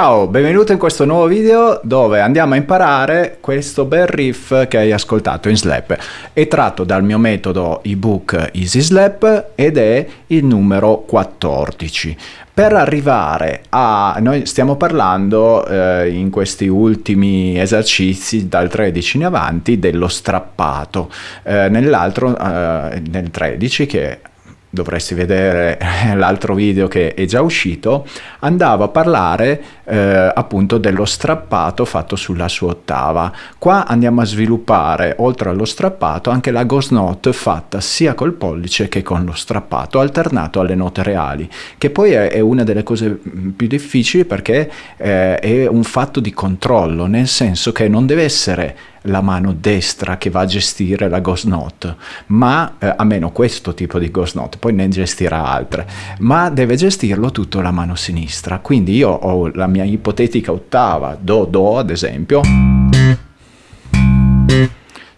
Ciao, benvenuto in questo nuovo video dove andiamo a imparare questo bel riff che hai ascoltato in Slap. È tratto dal mio metodo ebook Easy Slap ed è il numero 14. Per arrivare a... noi stiamo parlando eh, in questi ultimi esercizi dal 13 in avanti dello strappato. Eh, nell'altro, eh, nel 13 che dovresti vedere l'altro video che è già uscito, andava a parlare eh, appunto dello strappato fatto sulla sua ottava. Qua andiamo a sviluppare, oltre allo strappato, anche la ghost note fatta sia col pollice che con lo strappato, alternato alle note reali, che poi è, è una delle cose mm, più difficili perché eh, è un fatto di controllo, nel senso che non deve essere la mano destra che va a gestire la ghost note, ma eh, a meno questo tipo di ghost note, poi ne gestirà altre, ma deve gestirlo tutto la mano sinistra. Quindi io ho la mia ipotetica ottava, do, do ad esempio.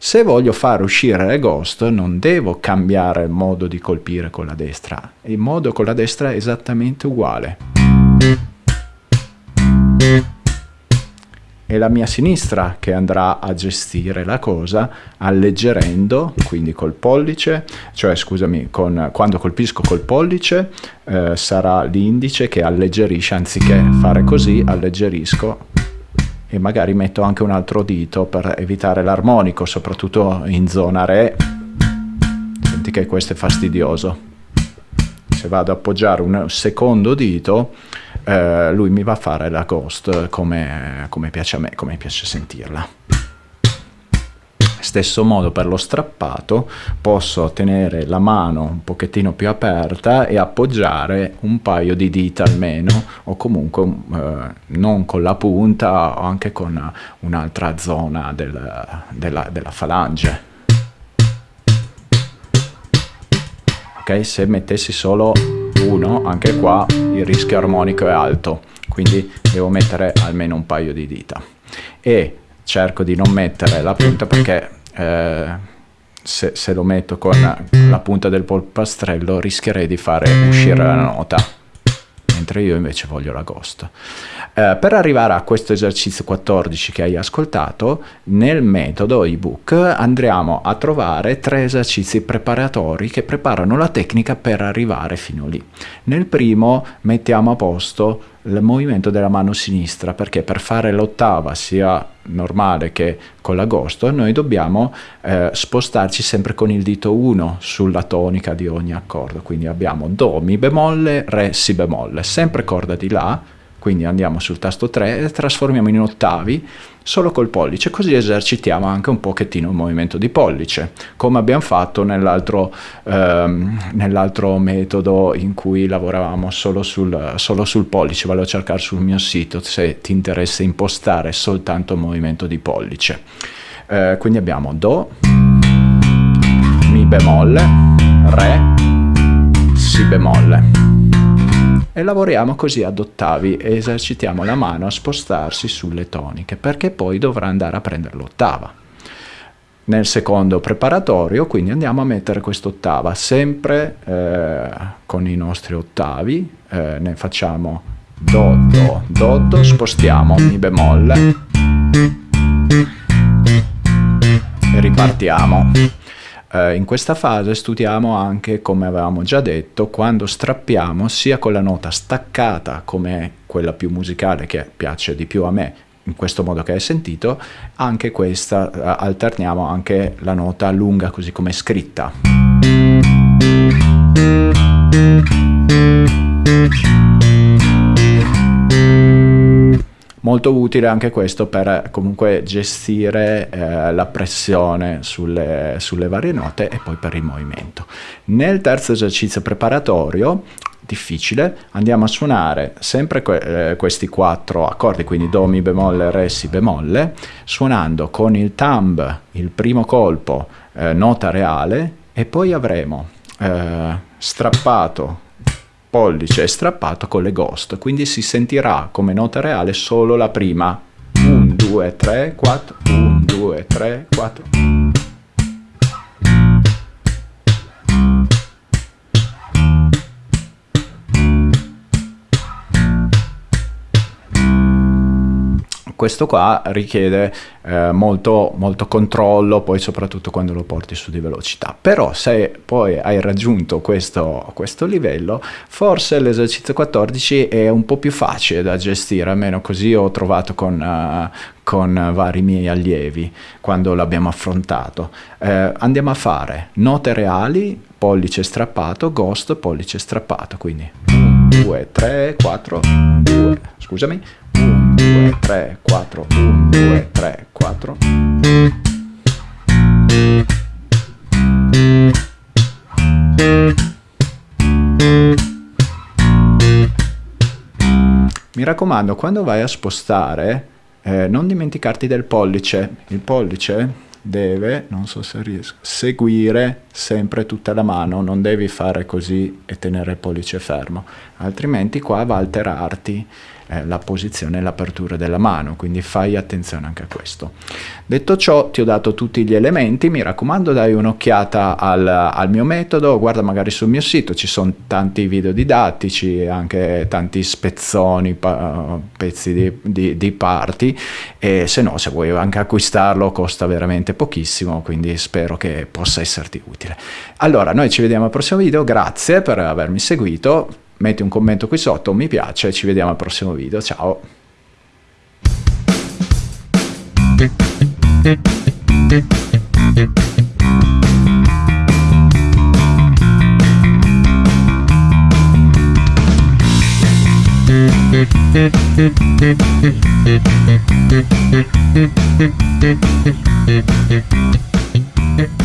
Se voglio far uscire le ghost non devo cambiare il modo di colpire con la destra, il modo con la destra è esattamente uguale è la mia sinistra che andrà a gestire la cosa alleggerendo, quindi col pollice, cioè scusami, con, quando colpisco col pollice eh, sarà l'indice che alleggerisce, anziché fare così alleggerisco e magari metto anche un altro dito per evitare l'armonico, soprattutto in zona Re. Senti che questo è fastidioso. Se vado ad appoggiare un secondo dito eh, lui mi va a fare la ghost come, come piace a me, come piace sentirla. Stesso modo per lo strappato, posso tenere la mano un pochettino più aperta e appoggiare un paio di dita almeno, o comunque eh, non con la punta o anche con un'altra zona del, della, della falange. Ok, se mettessi solo 1 anche qua il rischio armonico è alto quindi devo mettere almeno un paio di dita. E cerco di non mettere la punta perché eh, se, se, lo metto con la punta del polpastrello rischierei di fare uscire la nota mentre io invece voglio la ghost eh, per arrivare a questo esercizio 14 che hai ascoltato, nel metodo ebook andremo a trovare tre esercizi preparatori che preparano la tecnica per arrivare fino lì. Nel primo mettiamo a posto il movimento della mano sinistra perché per fare l'ottava sia normale che con l'agosto noi dobbiamo eh, spostarci sempre con il dito 1 sulla tonica di ogni accordo. Quindi abbiamo do, mi bemolle, re, si bemolle. Sempre corda di la quindi andiamo sul tasto 3 e trasformiamo in ottavi solo col pollice, così esercitiamo anche un pochettino il movimento di pollice, come abbiamo fatto nell'altro ehm, nell metodo in cui lavoravamo solo sul, solo sul pollice, vado a cercare sul mio sito se ti interessa impostare soltanto il movimento di pollice. Eh, quindi abbiamo Do, Mi bemolle, Re, Si bemolle e lavoriamo così ad ottavi e esercitiamo la mano a spostarsi sulle toniche perché poi dovrà andare a prendere l'ottava. Nel secondo preparatorio quindi andiamo a mettere quest'ottava sempre eh, con i nostri ottavi, eh, ne facciamo Do, Do, Do, Do, spostiamo Mi bemolle e ripartiamo. Eh, in questa fase studiamo anche, come avevamo già detto, quando strappiamo sia con la nota staccata come quella più musicale che piace di più a me, in questo modo che hai sentito, anche questa eh, alterniamo anche la nota lunga così come scritta molto utile anche questo per comunque gestire eh, la pressione sulle, sulle varie note e poi per il movimento. Nel terzo esercizio preparatorio difficile, andiamo a suonare sempre que eh, questi quattro accordi, quindi Do, Mi bemolle, Re, Si bemolle, suonando con il thumb il primo colpo eh, nota reale e poi avremo eh, strappato pollice strappato con le ghost, quindi si sentirà come nota reale solo la prima. 1, 2, 3, 4, 1, 2, 3, 4. Questo qua richiede eh, molto, molto controllo, poi soprattutto quando lo porti su di velocità. Però se poi hai raggiunto questo, questo livello, forse l'esercizio 14 è un po' più facile da gestire, almeno così ho trovato con, uh, con vari miei allievi quando l'abbiamo affrontato. Eh, andiamo a fare note reali, pollice strappato, ghost, pollice strappato, quindi 1, 2, 3, 4, 2, scusami, 1, 2, 3, 4, 1, 2, 3, 4. Mi raccomando, quando vai a spostare, eh, non dimenticarti del pollice. Il pollice deve, non so se riesco, seguire sempre tutta la mano, non devi fare così e tenere il pollice fermo, altrimenti qua va a alterarti eh, la posizione e l'apertura della mano, quindi fai attenzione anche a questo. Detto ciò ti ho dato tutti gli elementi, mi raccomando dai un'occhiata al, al, mio metodo, guarda magari sul mio sito, ci sono tanti video didattici, anche tanti spezzoni, pezzi di, di, di parti e se no se vuoi anche acquistarlo costa veramente pochissimo, quindi spero che possa esserti utile. Allora noi ci vediamo al prossimo video, grazie per avermi seguito, metti un commento qui sotto, mi piace, ci vediamo al prossimo video, ciao! Thank